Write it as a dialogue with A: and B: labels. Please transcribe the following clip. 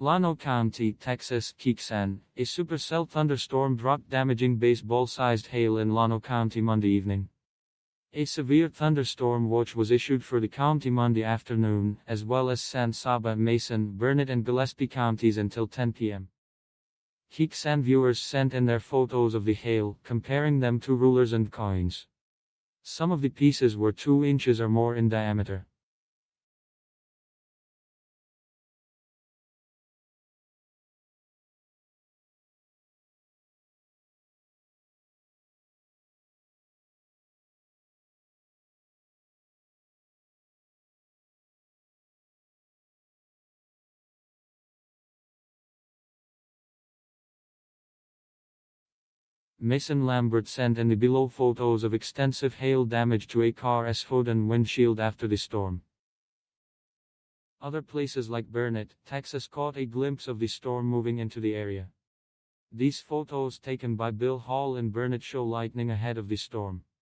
A: Llano County, Texas, KXAN, a supercell thunderstorm dropped damaging baseball-sized hail in Llano County Monday evening. A severe thunderstorm watch was issued for the county Monday afternoon, as well as San Saba, Mason, Burnet and Gillespie counties until 10 p.m. KXAN viewers sent in their photos of the hail, comparing them to rulers and coins. Some of the pieces were 2 inches or more in diameter. Mason Lambert sent in the below photos of extensive hail damage to a car's hood and windshield after the storm. Other places like Burnet, Texas caught a glimpse of the storm moving into the area. These photos taken by Bill Hall in Burnet show lightning ahead of the storm.